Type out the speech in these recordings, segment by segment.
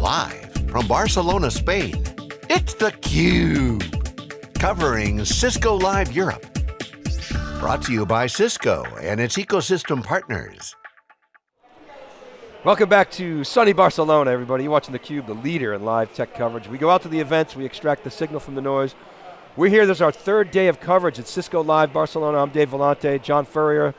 Live from Barcelona, Spain, it's theCUBE. Covering Cisco Live Europe. Brought to you by Cisco and its ecosystem partners. Welcome back to sunny Barcelona, everybody. You're watching theCUBE, the leader in live tech coverage. We go out to the events, we extract the signal from the noise. We're here, this is our third day of coverage at Cisco Live Barcelona. I'm Dave Vellante, John Furrier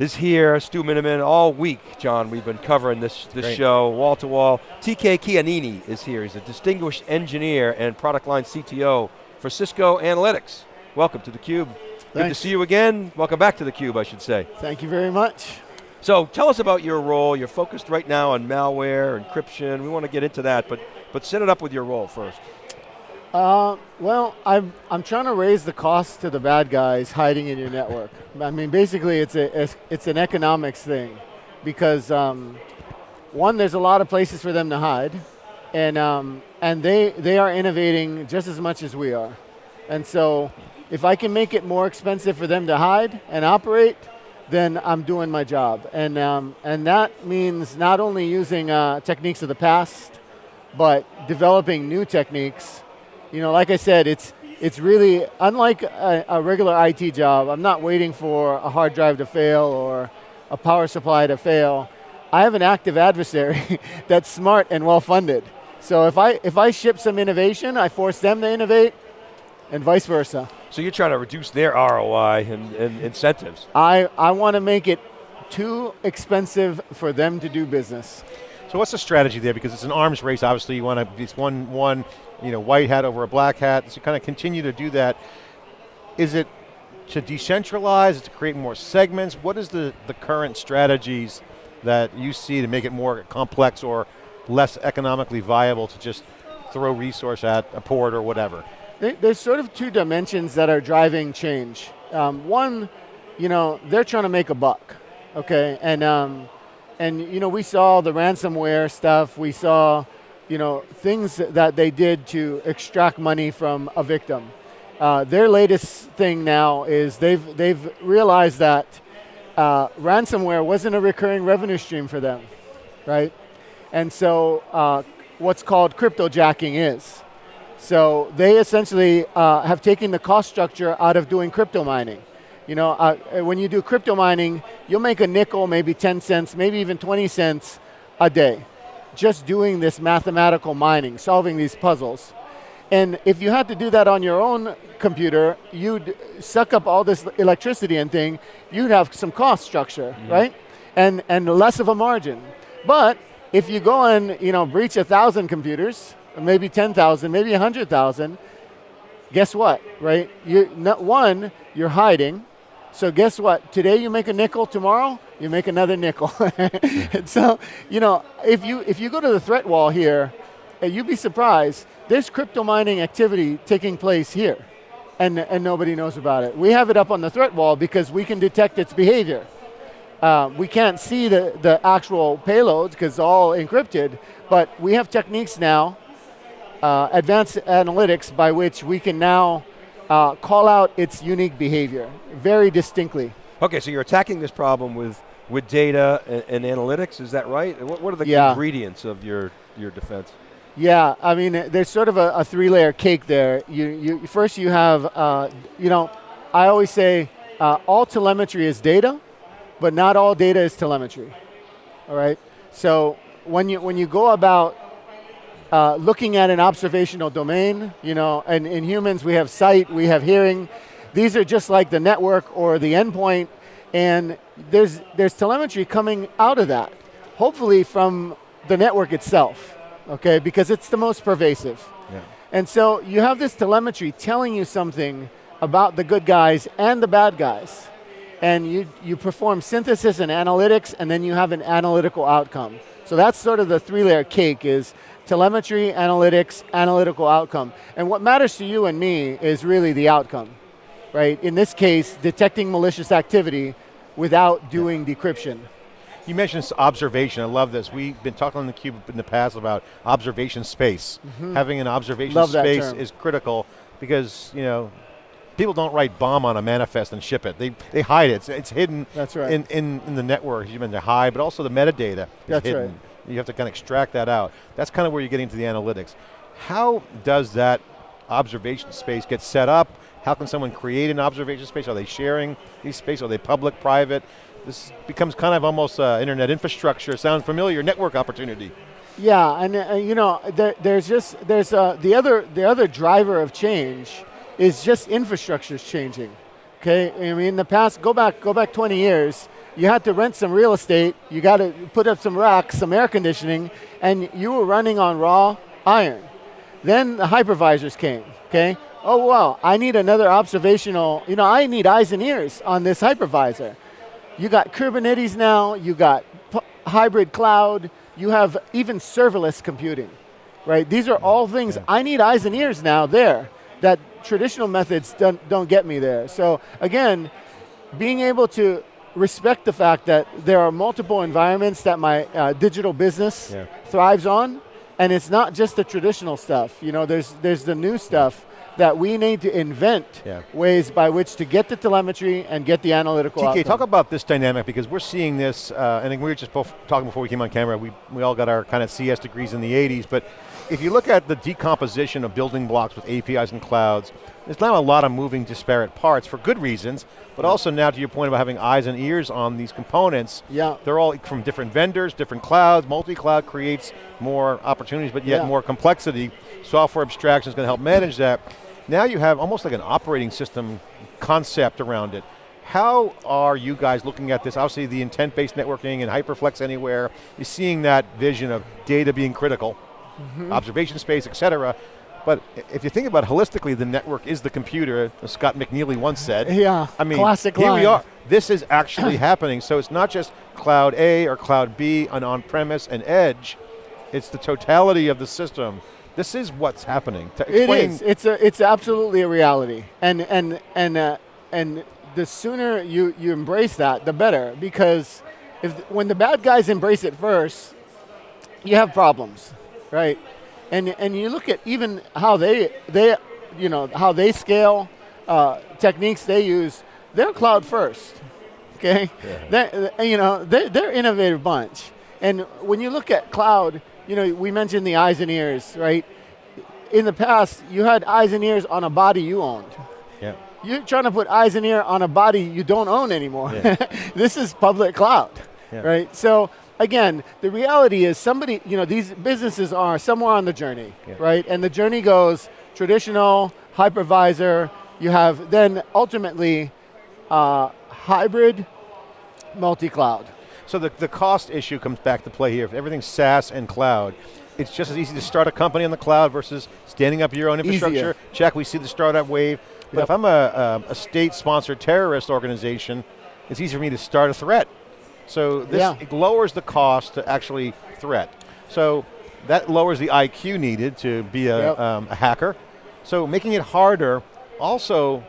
is here, Stu Miniman, all week, John, we've been covering this, this show, wall to wall. TK Keanini is here, he's a distinguished engineer and product line CTO for Cisco Analytics. Welcome to theCUBE. Good to see you again. Welcome back to theCUBE, I should say. Thank you very much. So tell us about your role. You're focused right now on malware, encryption. We want to get into that, but, but set it up with your role first. Uh, well, I'm, I'm trying to raise the cost to the bad guys hiding in your network. I mean, basically it's, a, it's, it's an economics thing because um, one, there's a lot of places for them to hide and, um, and they, they are innovating just as much as we are. And so if I can make it more expensive for them to hide and operate, then I'm doing my job. And, um, and that means not only using uh, techniques of the past, but developing new techniques. You know, like I said, it's, it's really, unlike a, a regular IT job, I'm not waiting for a hard drive to fail or a power supply to fail. I have an active adversary that's smart and well funded. So if I, if I ship some innovation, I force them to innovate, and vice versa. So you're trying to reduce their ROI and, and incentives. I, I want to make it too expensive for them to do business. So what's the strategy there? Because it's an arms race, obviously you want to, it's one, one you know, white hat over a black hat, so kind of continue to do that. Is it to decentralize, is to create more segments? What is the, the current strategies that you see to make it more complex or less economically viable to just throw resource at a port or whatever? There's sort of two dimensions that are driving change. Um, one, you know, they're trying to make a buck, okay? And, um, and you know, we saw the ransomware stuff, we saw, you know, things that they did to extract money from a victim. Uh, their latest thing now is they've, they've realized that uh, ransomware wasn't a recurring revenue stream for them, right? And so uh, what's called cryptojacking is. So they essentially uh, have taken the cost structure out of doing crypto mining. You know, uh, when you do crypto mining, you'll make a nickel, maybe 10 cents, maybe even 20 cents a day, just doing this mathematical mining, solving these puzzles. And if you had to do that on your own computer, you'd suck up all this electricity and thing, you'd have some cost structure, mm -hmm. right? And, and less of a margin. But if you go and you know, breach a thousand computers, maybe 10,000, maybe 100,000, guess what, right? You, one, you're hiding, so guess what, today you make a nickel, tomorrow you make another nickel. and so, you know, if you, if you go to the threat wall here, uh, you'd be surprised, there's crypto mining activity taking place here, and, and nobody knows about it. We have it up on the threat wall because we can detect its behavior. Uh, we can't see the, the actual payloads because it's all encrypted, but we have techniques now uh, advanced analytics by which we can now uh, call out its unique behavior very distinctly. Okay, so you're attacking this problem with, with data and, and analytics, is that right? What, what are the yeah. ingredients of your, your defense? Yeah, I mean, there's sort of a, a three-layer cake there. You, you, first you have, uh, you know, I always say uh, all telemetry is data, but not all data is telemetry, all right? So when you, when you go about uh, looking at an observational domain, you know, and in humans we have sight, we have hearing. These are just like the network or the endpoint, and there's, there's telemetry coming out of that, hopefully from the network itself, okay, because it's the most pervasive. Yeah. And so you have this telemetry telling you something about the good guys and the bad guys. And you, you perform synthesis and analytics, and then you have an analytical outcome. So that's sort of the three-layer cake is telemetry, analytics, analytical outcome. And what matters to you and me is really the outcome, right? In this case, detecting malicious activity without doing decryption. You mentioned observation, I love this. We've been talking on the cube in the past about observation space. Mm -hmm. Having an observation love space is critical because, you know, people don't write bomb on a manifest and ship it. They, they hide it, it's, it's hidden That's right. in, in, in the network, you mentioned hide, but also the metadata is That's hidden. Right You have to kind of extract that out. That's kind of where you're getting to the analytics. How does that observation space get set up? How can someone create an observation space? Are they sharing these spaces? Are they public, private? This becomes kind of almost uh, internet infrastructure. Sounds familiar? Network opportunity. Yeah, and uh, you know, there, there's just there's uh, the other the other driver of change is just infrastructure is changing. Okay, I mean, in the past, go back go back 20 years, you had to rent some real estate, you got to put up some racks, some air conditioning, and you were running on raw iron. Then the hypervisors came. Okay, oh well, I need another observational. You know, I need eyes and ears on this hypervisor. You got Kubernetes now. You got hybrid cloud you have even serverless computing, right? These are all things, yeah. I need eyes and ears now there that traditional methods don't, don't get me there. So again, being able to respect the fact that there are multiple environments that my uh, digital business yeah. thrives on, and it's not just the traditional stuff. You know, there's, there's the new stuff that we need to invent yeah. ways by which to get the telemetry and get the analytical TK, outcome. talk about this dynamic because we're seeing this, uh, and we were just both talking before we came on camera, we, we all got our kind of CS degrees in the 80s, but if you look at the decomposition of building blocks with APIs and clouds, there's now a lot of moving disparate parts for good reasons, but also now to your point about having eyes and ears on these components, yeah. they're all from different vendors, different clouds, multi-cloud creates more opportunities, but yet yeah. more complexity. Software abstraction is going to help manage that. Now you have almost like an operating system concept around it. How are you guys looking at this? Obviously the intent-based networking and HyperFlex Anywhere, you're seeing that vision of data being critical, mm -hmm. observation space, et cetera. But if you think about holistically, the network is the computer, as Scott McNealy once said. Yeah, I mean, classic here line. we are. This is actually happening. So it's not just cloud A or cloud B, an on-premise and edge. It's the totality of the system this is what's happening. It is. It's a, It's absolutely a reality, and and and uh, and the sooner you you embrace that, the better. Because if when the bad guys embrace it first, you have problems, right? And and you look at even how they they you know how they scale uh, techniques they use. They're cloud first, okay? Yeah. They're, you know they're, they're innovative bunch. And when you look at cloud, you know, we mentioned the eyes and ears, right? In the past, you had eyes and ears on a body you owned. Yeah. You're trying to put eyes and ear on a body you don't own anymore. Yeah. this is public cloud, yeah. right? So again, the reality is somebody, you know, these businesses are somewhere on the journey, yeah. right? And the journey goes traditional, hypervisor, you have then ultimately uh, hybrid, multi-cloud. So the, the cost issue comes back to play here. If everything's SaaS and cloud, it's just as easy to start a company on the cloud versus standing up your own infrastructure. Easier. Check, we see the startup wave. But yep. if I'm a, a, a state-sponsored terrorist organization, it's easy for me to start a threat. So this yeah. lowers the cost to actually threat. So that lowers the IQ needed to be a, yep. um, a hacker. So making it harder also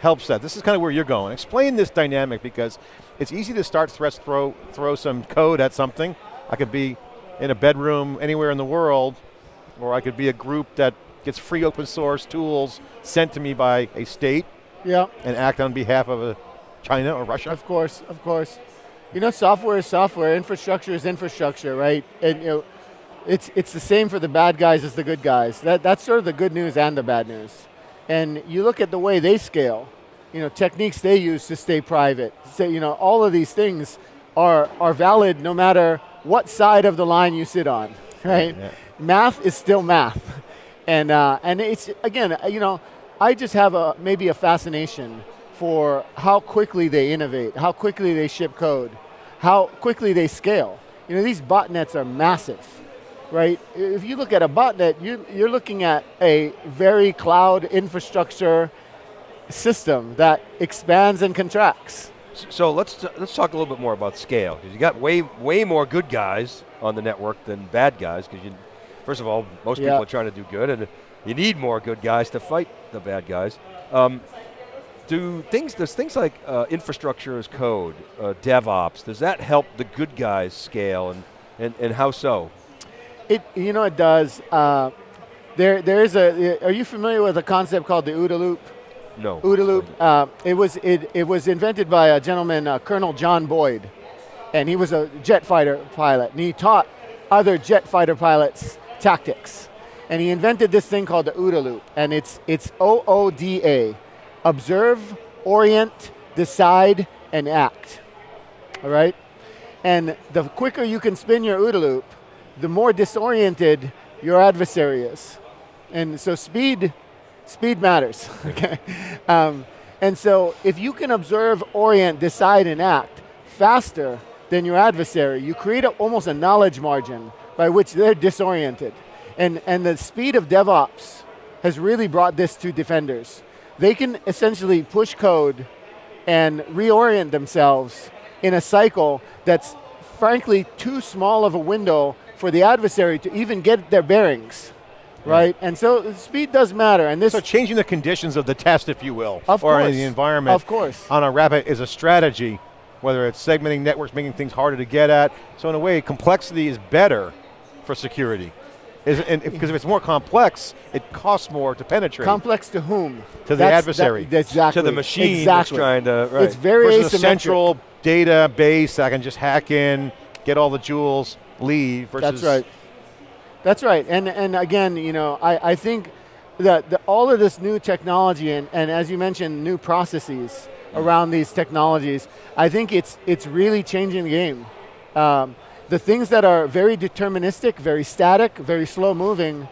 helps that. This is kind of where you're going. Explain this dynamic because it's easy to start threats, throw, throw some code at something. I could be in a bedroom anywhere in the world, or I could be a group that gets free open source tools sent to me by a state yeah. and act on behalf of a China or Russia. Of course, of course. You know, software is software, infrastructure is infrastructure, right? And you know, it's, it's the same for the bad guys as the good guys. That, that's sort of the good news and the bad news. And you look at the way they scale, you know, techniques they use to stay private. So, you know, all of these things are, are valid no matter what side of the line you sit on, right? Yeah. Math is still math. And, uh, and it's, again, you know, I just have a, maybe a fascination for how quickly they innovate, how quickly they ship code, how quickly they scale. You know, these botnets are massive, right? If you look at a botnet, you, you're looking at a very cloud infrastructure system that expands and contracts. So let's let's talk a little bit more about scale because you got way way more good guys on the network than bad guys because you, first of all, most people are trying to do good and you need more good guys to fight the bad guys. Um, do things does things like uh, infrastructure as code, uh, DevOps, does that help the good guys scale and and, and how so? It you know it does. Uh, there there is a. Are you familiar with a concept called the OODA loop? No. OODA loop. Uh, it was it, it was invented by a gentleman, uh, Colonel John Boyd, and he was a jet fighter pilot, and he taught other jet fighter pilots' tactics. And he invented this thing called the OODA loop, and it's, it's O-O-D-A, observe, orient, decide, and act, all right? And the quicker you can spin your OODA loop, the more disoriented your adversary is. And so speed, speed matters, okay? Um, and so if you can observe, orient, decide, and act faster than your adversary, you create a, almost a knowledge margin by which they're disoriented. And, and the speed of DevOps has really brought this to defenders. They can essentially push code and reorient themselves in a cycle that's frankly too small of a window for the adversary to even get their bearings, right? And so speed does matter, and this- So changing the conditions of the test, if you will, of or course, the environment of course. on a rapid is a strategy, whether it's segmenting networks, making things harder to get at. So in a way, complexity is better for security. Is, and because if it's more complex, it costs more to penetrate. Complex to whom? To the That's- adversary. That, exactly. To the machine that's exactly. trying to, right. It's very versus a asymmetric. central database I can just hack in, get all the jewels, leave. Versus That's right. That's right. And and again, you know, I, I think that the, all of this new technology and, and as you mentioned, new processes around these technologies, I think it's it's really changing the game. Um, the things that are very deterministic, very static, very slow moving,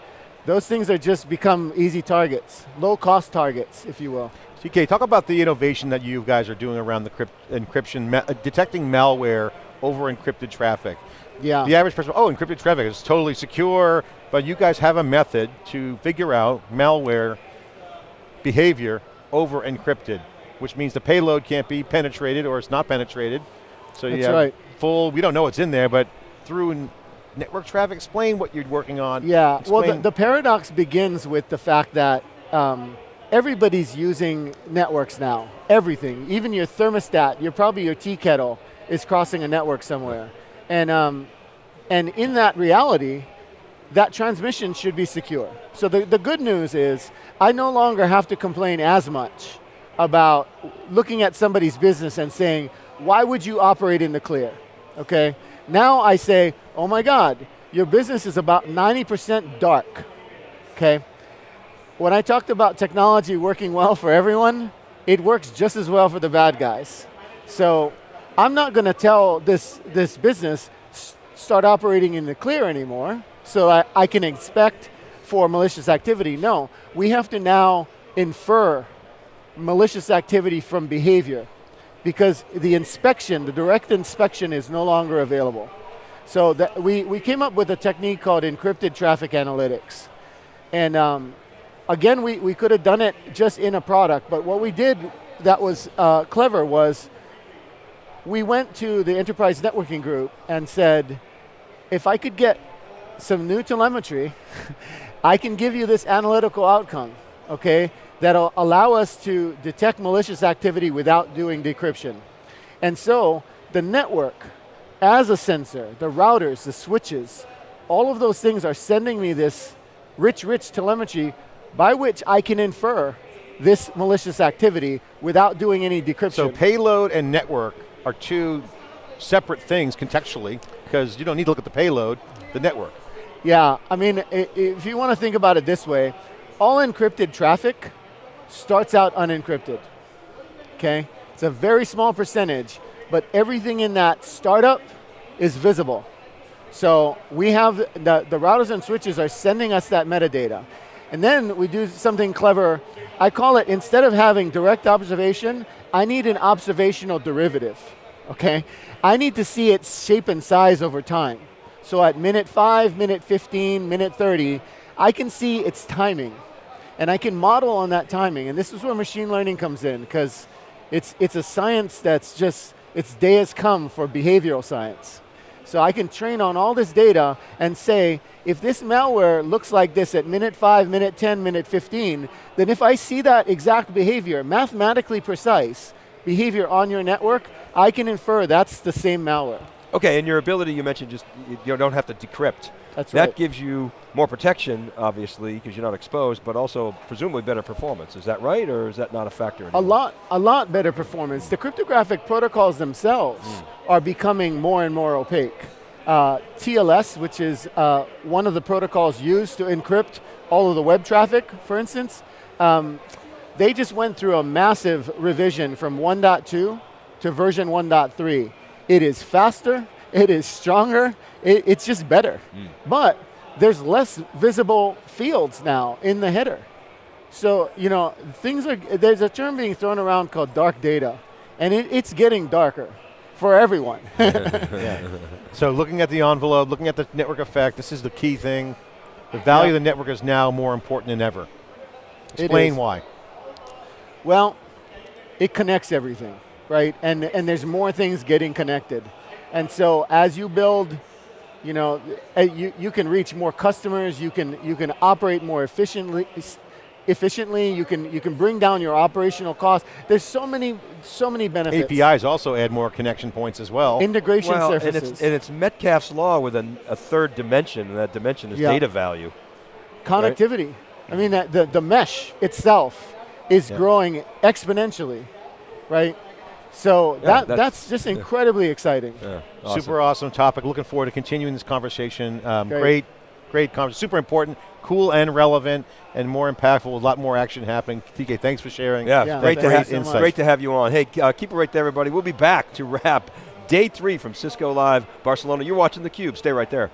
those things are just become easy targets, low cost targets, if you will. TK, talk about the innovation that you guys are doing around the crypt- encryption, ma- uh, detecting malware over encrypted traffic. Yeah. The average person, oh, encrypted traffic is totally secure, but you guys have a method to figure out malware behavior over encrypted, which means the payload can't be penetrated or it's not penetrated. So you That's have right. Full, we don't know what's in there, but through network traffic, explain what you're working on. Yeah, well, the, the paradox begins with the fact that um, everybody's using networks now. Everything, even your thermostat, your probably your tea kettle is crossing a network somewhere, and um, and in that reality, that transmission should be secure. So the, the good news is I no longer have to complain as much about looking at somebody's business and saying, why would you operate in the clear? Okay? Now I say, oh my God, your business is about 90% dark. Okay? When I talked about technology working well for everyone, it works just as well for the bad guys. So I'm not going to tell this, this business, start operating in the clear anymore, so I, I can expect for malicious activity. No, we have to now infer malicious activity from behavior because the inspection, the direct inspection is no longer available. So that we, we came up with a technique called encrypted traffic analytics. And um, again, we, we could have done it just in a product, but what we did that was uh, clever was we went to the enterprise networking group and said, if I could get some new telemetry, I can give you this analytical outcome, okay, that'll allow us to detect malicious activity without doing decryption. And so the network, as a sensor, the routers, the switches, all of those things are sending me this rich, rich telemetry by which I can infer this malicious activity without doing any decryption. So payload and network are two separate things contextually because you don't need to look at the payload, the network. Yeah, I mean, if you want to think about it this way, all encrypted traffic starts out unencrypted. Okay? It's a very small percentage, but everything in that startup is visible. So we have the, the routers and switches are sending us that metadata. And then we do something clever. I call it instead of having direct observation, I need an observational derivative. Okay? I need to see its shape and size over time. So at minute 5, minute 15, minute 30, I can see its timing. And I can model on that timing. And this is where machine learning comes in because it's, it's a science that's just, its day has come for behavioral science. So I can train on all this data and say, if this malware looks like this at minute 5, minute 10, minute 15, then if I see that exact behavior, mathematically precise behavior on your network, I can infer that's the same malware. Okay, and your ability you mentioned just you, don't have to decrypt. That's that right. gives you more protection, obviously, because you're not exposed, but also presumably better performance. Is that right, or is that not a factor? A anymore? lot, a lot better performance. The cryptographic protocols themselves are becoming more and more opaque. uh, TLS, which is uh, one of the protocols used to encrypt all of the web traffic, for instance, um, they just went through a massive revision from 1.2 to version 1.3. It is faster, it is stronger, it, it's just better. Hmm. But there's less visible fields now in the header. So, you know, things are, there's a term being thrown around called dark data, and it, it's getting darker for everyone. So looking at the envelope, looking at the network effect, this is the key thing. The value Yeah. of the network is now more important than ever. Explain why. Well, it connects everything, right? And and there's more things getting connected. And so as you build, you know, uh, you, you can reach more customers, you can you can operate more efficiently efficiently, you can you can bring down your operational costs. There's so many so many benefits. APIs also add more connection points as well. Integration Well, and surfaces. it's, and it's Metcalfe's law with a, a third dimension, and that dimension is Yeah. data value. connectivity. I mean, that the, the mesh itself is Yeah. growing exponentially, right? So Yeah, that, that's- that's, just incredibly exciting. Yeah, Super awesome topic. Looking forward to continuing this conversation. Um, Great. great, great conversation. Super important, cool and relevant, and more impactful. A lot more action happening. TK, thanks for sharing. Yeah, Yeah, great to thank have you so much. great to have you on. Hey, uh, keep it right there, everybody. We'll be back to wrap day three from Cisco Live Barcelona. You're watching theCUBE. Stay right there.